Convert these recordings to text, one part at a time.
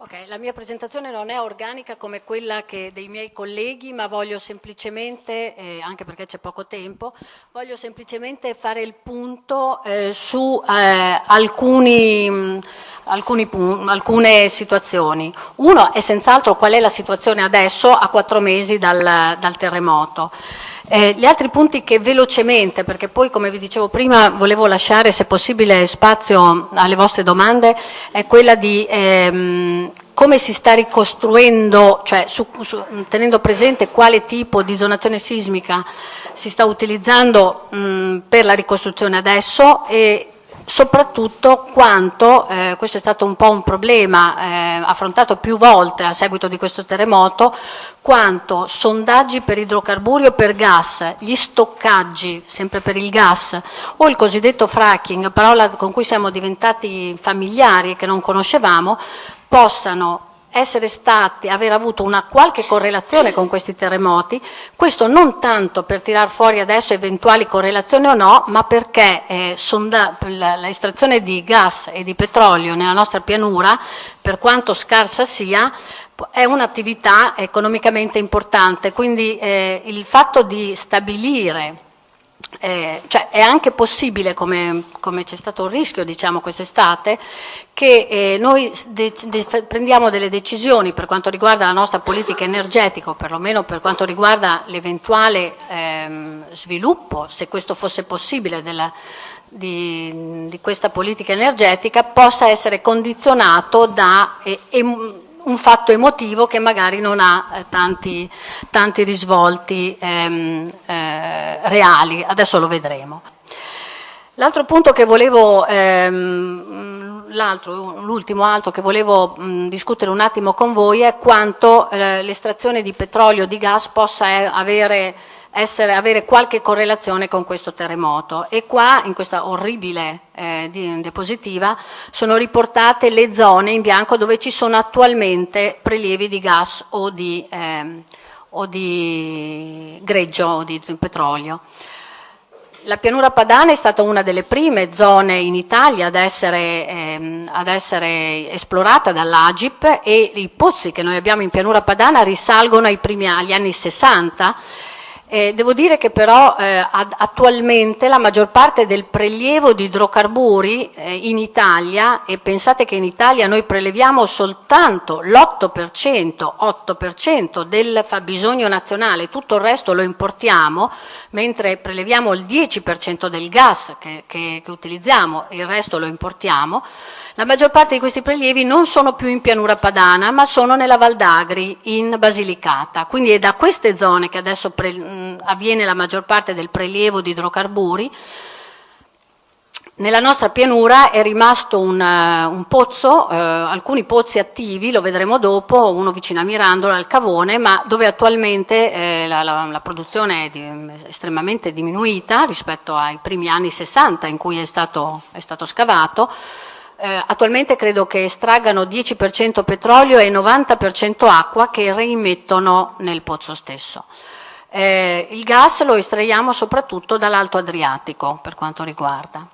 Ok, la mia presentazione non è organica come quella dei miei colleghi, ma voglio semplicemente, eh, anche perché c'è poco tempo, voglio semplicemente fare il punto eh, su eh, alcuni, alcuni, alcune situazioni. Uno è senz'altro qual è la situazione adesso a quattro mesi dal, dal terremoto. Eh, gli altri punti che velocemente, perché poi come vi dicevo prima volevo lasciare se possibile spazio alle vostre domande, è quella di ehm, come si sta ricostruendo, cioè su, su, tenendo presente quale tipo di zonazione sismica si sta utilizzando mh, per la ricostruzione adesso e soprattutto quanto, eh, questo è stato un po' un problema eh, affrontato più volte a seguito di questo terremoto, quanto sondaggi per idrocarburi o per gas, gli stoccaggi, sempre per il gas, o il cosiddetto fracking, parola con cui siamo diventati familiari e che non conoscevamo, possano essere stati, aver avuto una qualche correlazione con questi terremoti, questo non tanto per tirar fuori adesso eventuali correlazioni o no, ma perché eh, l'estrazione di gas e di petrolio nella nostra pianura, per quanto scarsa sia, è un'attività economicamente importante, quindi eh, il fatto di stabilire eh, cioè è anche possibile, come, c'è stato un rischio diciamo, quest'estate, che eh, noi de de prendiamo delle decisioni per quanto riguarda la nostra politica energetica, o perlomeno per quanto riguarda l'eventuale ehm, sviluppo, se questo fosse possibile, della, di, di, questa politica energetica, possa essere condizionato da... Eh, un fatto emotivo che magari non ha eh, tanti, tanti, risvolti ehm, eh, reali, adesso lo vedremo. L'altro punto che volevo, ehm, l'ultimo altro che volevo mh, discutere un attimo con voi è quanto eh, l'estrazione di petrolio o di gas possa eh, avere essere, avere qualche correlazione con questo terremoto e qua in questa orribile eh, diapositiva sono riportate le zone in bianco dove ci sono attualmente prelievi di gas o di, eh, o di greggio o di petrolio. La pianura padana è stata una delle prime zone in Italia ad essere, ehm, ad essere esplorata dall'Agip e i pozzi che noi abbiamo in pianura padana risalgono primi agli anni 60 eh, devo dire che però eh, attualmente la maggior parte del prelievo di idrocarburi eh, in Italia, e pensate che in Italia noi preleviamo soltanto l'8%, 8% del fabbisogno nazionale, tutto il resto lo importiamo, mentre preleviamo il 10% del gas che, che, che utilizziamo, il resto lo importiamo, la maggior parte di questi prelievi non sono più in pianura padana, ma sono nella Val d'Agri, in Basilicata. Quindi è da queste zone che adesso mh, avviene la maggior parte del prelievo di idrocarburi. Nella nostra pianura è rimasto un, uh, un pozzo, eh, alcuni pozzi attivi, lo vedremo dopo, uno vicino a Mirandola, al Cavone, ma dove attualmente eh, la, la, la, produzione è di, estremamente diminuita rispetto ai primi anni 60 in cui è stato, è stato scavato eh, attualmente credo che estraggano 10% petrolio e 90% acqua che reimettono nel pozzo stesso. Eh, il gas lo estraiamo soprattutto dall'Alto Adriatico per quanto riguarda.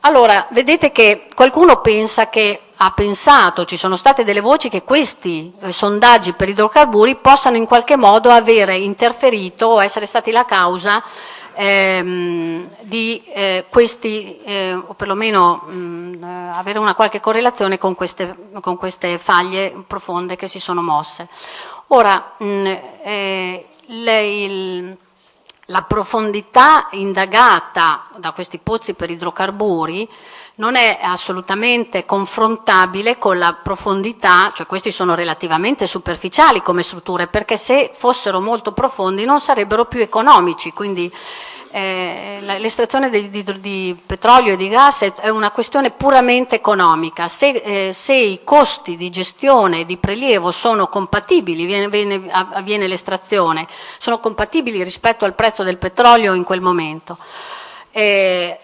Allora, vedete che qualcuno pensa che ha pensato, ci sono state delle voci che questi eh, sondaggi per idrocarburi possano in qualche modo avere interferito o essere stati la causa ehm, di eh, questi, eh, o perlomeno mh, mm, avere una qualche correlazione con queste, con queste, faglie profonde che si sono mosse. Ora, mh, eh, il, la profondità indagata da questi pozzi per idrocarburi non è assolutamente confrontabile con la profondità, cioè questi sono relativamente superficiali come strutture, perché se fossero molto profondi non sarebbero più economici, quindi eh, l'estrazione di, di, di, petrolio e di gas è, è una questione puramente economica, se, eh, se, i costi di gestione e di prelievo sono compatibili, viene, viene, avviene l'estrazione, sono compatibili rispetto al prezzo del petrolio in quel momento. Eh,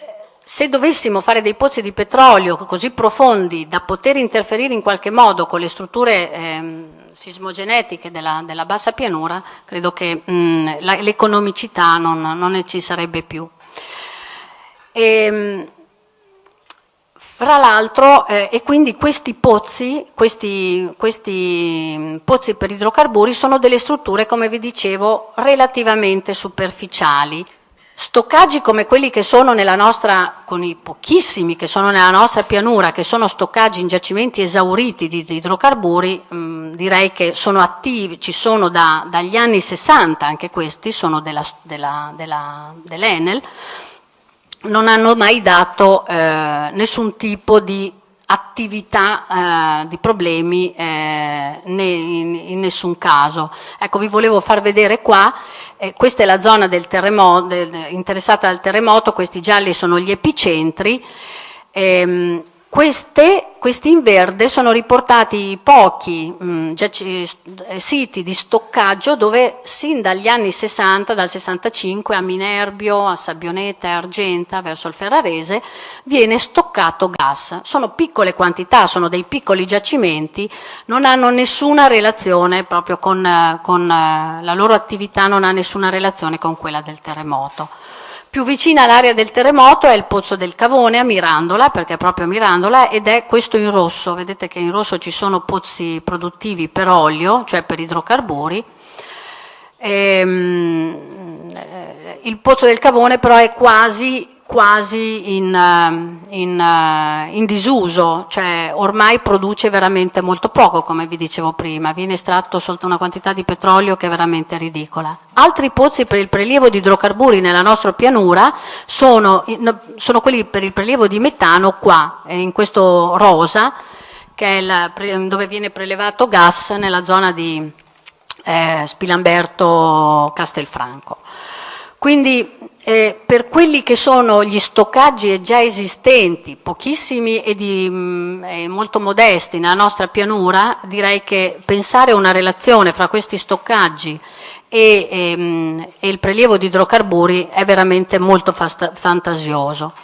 se dovessimo fare dei pozzi di petrolio così profondi da poter interferire in qualche modo con le strutture ehm, sismogenetiche della, della, bassa pianura, credo che l'economicità non, non ci sarebbe più. E, ehm, Fra l'altro, eh, e quindi questi pozzi, questi, questi pozzi per idrocarburi sono delle strutture, come vi dicevo, relativamente superficiali. Stoccaggi come quelli che sono nella nostra, con i pochissimi che sono nella nostra pianura, che sono stoccaggi in giacimenti esauriti di, di idrocarburi, mh, direi che sono attivi, ci sono da, dagli anni 60, anche questi sono dell'Enel, non hanno mai dato eh, nessun tipo di attività eh, di problemi eh, in, in, nessun caso. Ecco, vi volevo far vedere qua, eh, questa è la zona del terremoto, de, de, interessata dal terremoto, questi gialli sono gli epicentri, ehm, queste, questi in verde sono riportati pochi mh, mm, eh, siti di stoccaggio dove sin dagli anni 60, dal 65 a Minerbio, a Sabbioneta e Argenta verso il Ferrarese viene stoccato gas. Sono piccole quantità, sono dei piccoli giacimenti, non hanno nessuna relazione proprio con, con eh, la loro attività, non ha nessuna relazione con quella del terremoto. Più vicina all'area del terremoto è il Pozzo del Cavone a Mirandola, perché è proprio a Mirandola, ed è questo in rosso. Vedete che in rosso ci sono pozzi produttivi per olio, cioè per idrocarburi. Ehm, eh, il Pozzo del Cavone però è quasi quasi in, eh, in, eh, in, disuso, cioè ormai produce veramente molto poco, come vi dicevo prima, viene estratto soltanto una quantità di petrolio che è veramente ridicola. Altri pozzi per il prelievo di idrocarburi nella nostra pianura sono, sono quelli per il prelievo di metano qua, in questo rosa, che è la, dove viene prelevato gas nella zona di eh, Spilamberto Castelfranco. Quindi eh, per quelli che sono gli stoccaggi già esistenti, pochissimi e, di, mh, mm, molto modesti nella nostra pianura, direi che pensare a una relazione fra questi stoccaggi e, e, mh, e il prelievo di idrocarburi è veramente molto fantasioso.